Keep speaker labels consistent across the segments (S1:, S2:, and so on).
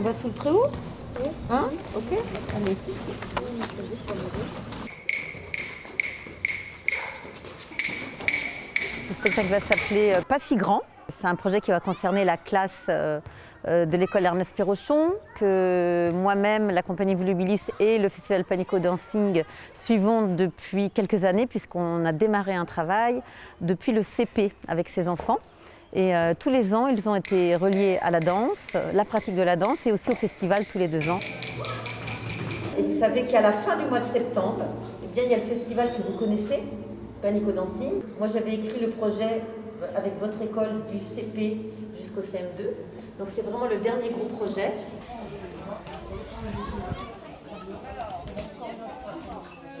S1: on va sous le préau Hein Ok Allez. Ce spectacle va s'appeler euh, Pas si grand. C'est un projet qui va concerner la classe euh, euh, de l'école Ernest Perrochon, que moi-même, la compagnie Volubilis et le festival Panico Dancing suivons depuis quelques années, puisqu'on a démarré un travail depuis le CP avec ces enfants. Et euh, tous les ans, ils ont été reliés à la danse, la pratique de la danse et aussi au festival tous les deux ans. Et vous savez qu'à la fin du mois de septembre, eh bien, il y a le festival que vous connaissez, Panico Dancing. Moi, j'avais écrit le projet avec votre école du CP jusqu'au CM2. Donc c'est vraiment le dernier gros projet.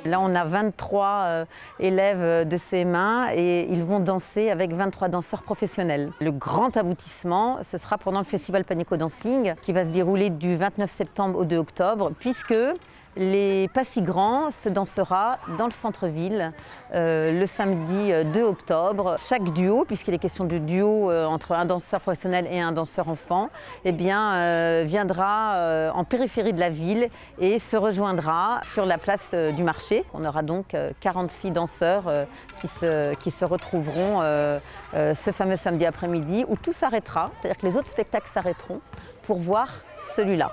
S1: Là, on a 23 euh, élèves de CM1 et ils vont danser avec 23 danseurs professionnels. Le grand aboutissement, ce sera pendant le festival Panico Dancing qui va se dérouler du 29 septembre au 2 octobre puisque les Pas si grands se dansera dans le centre-ville euh, le samedi 2 octobre. Chaque duo, puisqu'il est question de duo euh, entre un danseur professionnel et un danseur enfant, eh euh, viendra euh, en périphérie de la ville et se rejoindra sur la place euh, du marché. On aura donc euh, 46 danseurs euh, qui, se, retrouveront euh, euh, ce fameux samedi après-midi où tout s'arrêtera, c'est-à-dire que les autres spectacles s'arrêteront pour voir celui-là.